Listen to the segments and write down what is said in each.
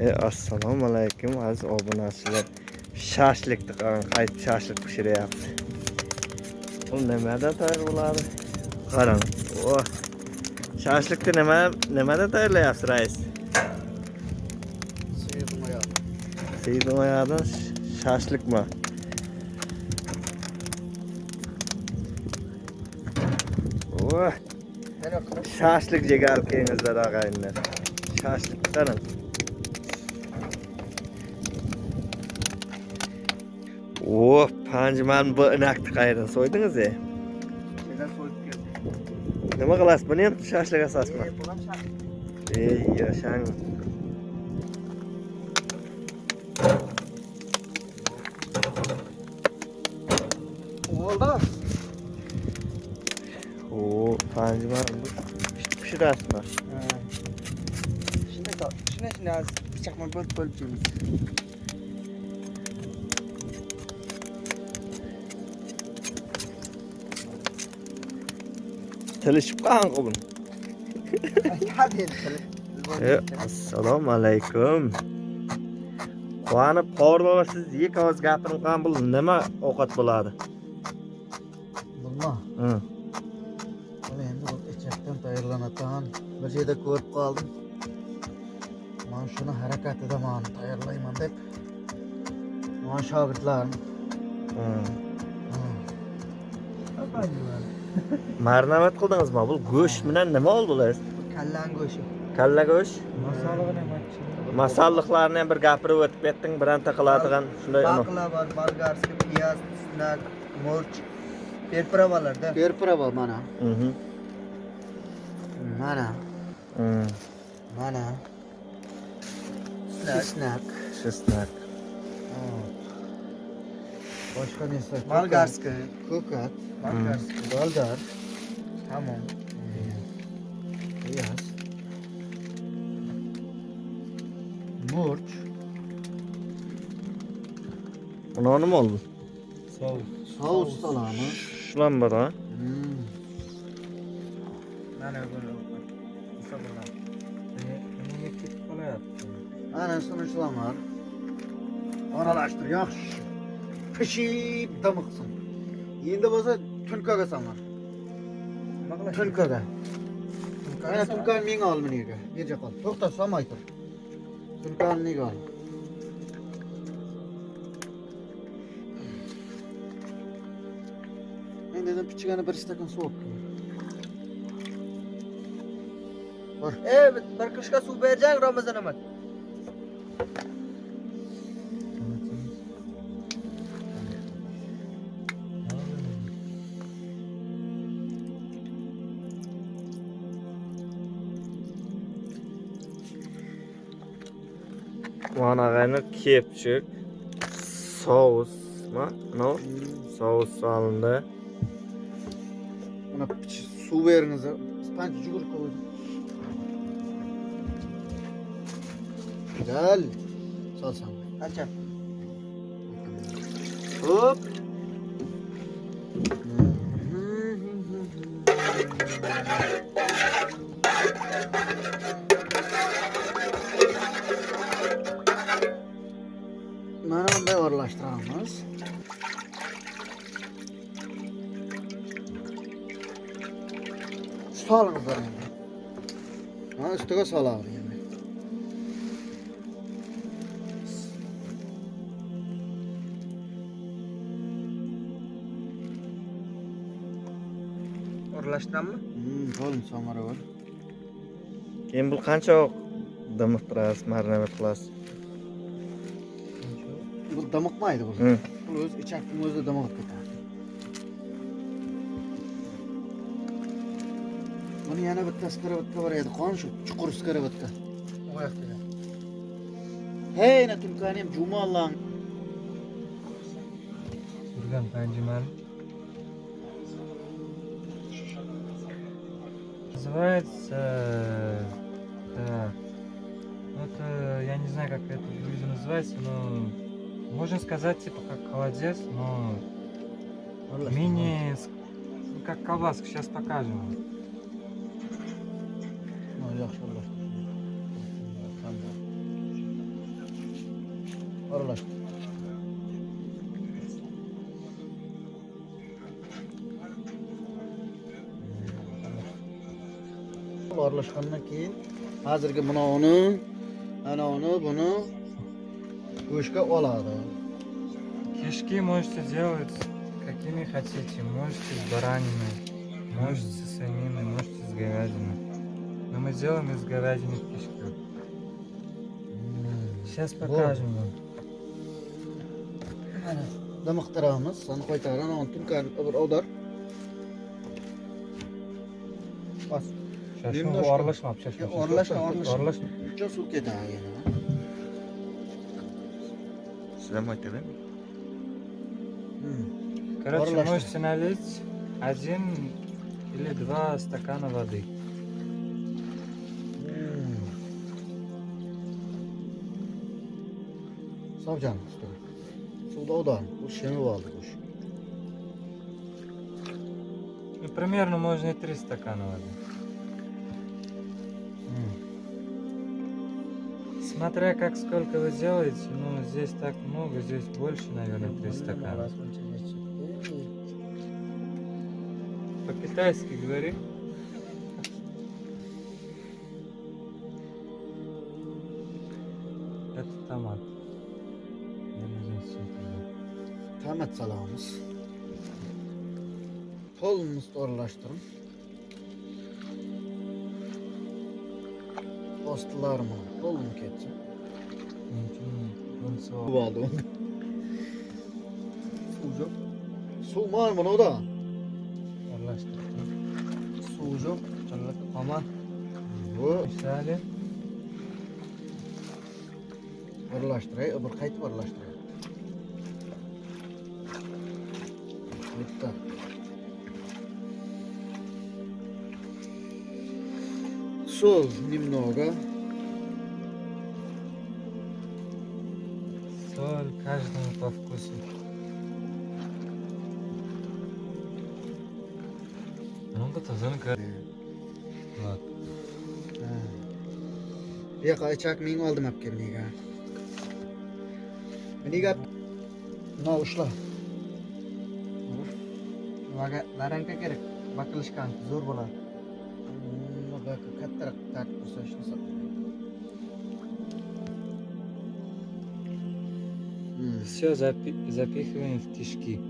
E, assalomu alaykum aziz obunachilar. Shashlikni qarang, qayta shashlik pishiryapti. Bu nimada tayyor bo'ladi? Qarang. O. Shashlikni nima nimada tayyorlayapsiz, rais? Seyidun ayağından şaşlık mı? Oh. Şaşlık cigar kıyınızlar ağayınlar. Şaşlık tanım. Oh, panjiman bir inakni qayerdan so'ydingiz e? Şeyden so'yib keldim. Nima qilasiz? Buni ham shashlik asasizmi? Ee, Buni ham shashlik. Ey, yashang. Oldu. Oo, panjiman pishirasizmi? Shunday, shunday, shunday bıçakla bölüp bölüp yemiz. tilishib qolgan qilib assalomu alaykum. Quvonib qori siz ikki og'iz gapirib qo'ygan bu nima ovqat bo'ladi? Bilma buni endi ichakdan tayyorlanadigan bir joyda ko'rib qoldim. Mana shuni harakatida man tayyorlayman deb. Mana shogirdlarim. Marnavat qildingiz bu go'sht bilan nima oldilar kallan go'shti kalla go'sht masalliqlarni ham bir gapirib o'tib ketding bironta qiladigan shunday baqla bor болгарский piyoz snak murch перправаларда перправа mana. Mhm. Mana. Mm. Mana. Chesnak chesnak Başka ne kokat. Malgarska. Kokat. Malgarska. Baldar. Tamam. Beyaz. Murç. Bunu anı mı oldu? Sağ ol. ustalamı. Şulan bana. Hmm. Ben öbür Kısa bana. Niye ketip kolayat? Ana sonuçlamar. Oralaştır. Yaxşı. Yaxşı. Pişip damıqsın. Endi bo'lsa tulkaga sanlar. Tulkaga. Ana tulkani menga ol meniga. Yerga qol. To'xta, solmay tur. Tulkani menga ol. Men dedim pichigani bir stakan suv olib kel. Bor. Ey, bir qishqa suv berjang Ramazon amat. Manaveni kepçük. Soğus mu? No. Soğus alındı. Bana su veriniz. Spanç cugur koydum. Güzel. Salsam. Açam. Hop. yağımız. Salırız da yani. Ha, üstüne salarız yani. Orlaştan mı? Hmm, oğlum samara var. Endi bu qancha damib turasiz, marinat qilasiz? Bu damıqmaydi bu. Hı. Bu o'z ichakning o'zida damaqib ketadi. Buni yana bitta skarovatka bor edi. Qon shu chuqur skarovatka. U yoqda. Hey, na tulkani ham jumallan. Turgan panjiman. Называется... Так. Ну, это... Я не знаю, как это блюдо называется, но... Можно сказать, типа, как холодец, но... Мини... ну, Как колбаска, сейчас покажем. Aralaştır. Aralashgandan keyin hozirgi mana uni, ana uni, buni go'shtga oladi. Кишки можете делать какими хотите. Можете с бараниной, можете с свининой, можете с говядиной. Но мы делаем из говядины кишки. Сейчас покажем вам. Dimiqtiramiz, sani qaytarib, ana uni tulkani bir odar. Bas. Орлашма, сейчас. Ya, orlashma, orlashma. Uncha suv ketadi aytadimi? Hmm. Короче, Орлашма. можете налить один или два стакана воды. Savcan usta. Suvda odan. Bu şemi vardı kuş. Ну, примерно можно и три стакана воды. Смотря как сколько вы делаете, ну здесь так много, здесь больше, наверное, три стакана. По-китайски говори. Это томат. Я не знаю, что dostlarma. Olmu keçi. Bu aldım. Sucuk. Su var mı o da? Anlaştık. Sucuk, çalık, aman. Bu. Misali. Birleştirey, öbür kayıt birleştirey. Bitti. Пошел немного. Соль каждому по вкусу. Много tozini bu yoqqa ichak men oldim olib kel nega nega no ushla larangka kerak bakilishkan zo'r bo'ladi Kattaroq tortib tursa ishlasa. Все запихиваем в кишки.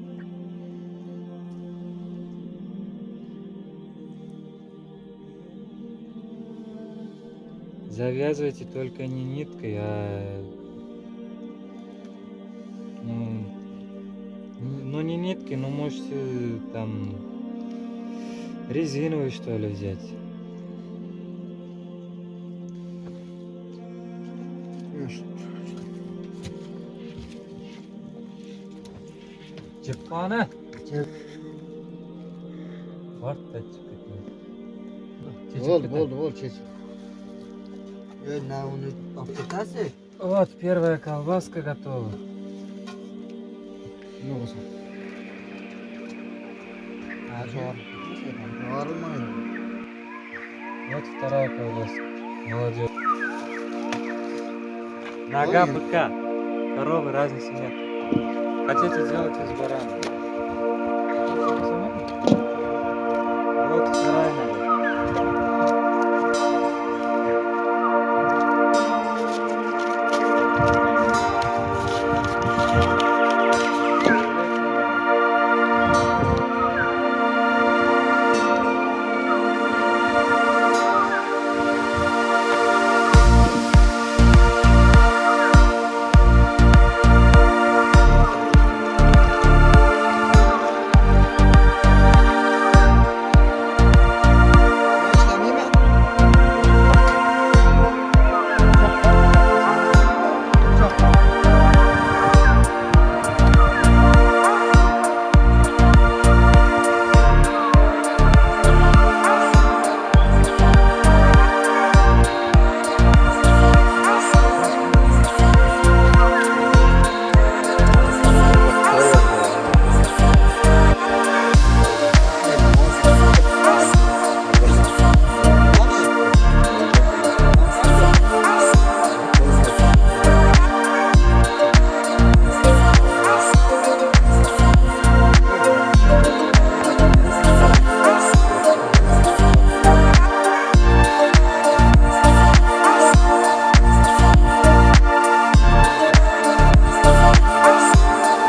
Завязывайте только не ниткой, а ну, ну не ниткой, но можете там резиновый что ли взять. Чепкана. Чеп. Варта чепкана. Bo'ldi, bo'ldi, bo'ldi, chech. Yo, na uni olib ketasiz. Вот первая колбаска готова. Nima bo'lsa? Zo'r. Yorilmaydi. Вот вторая колбаска. Молодец. Нога Ой. быка. Коровы разницы нет. Хотите делать из барана.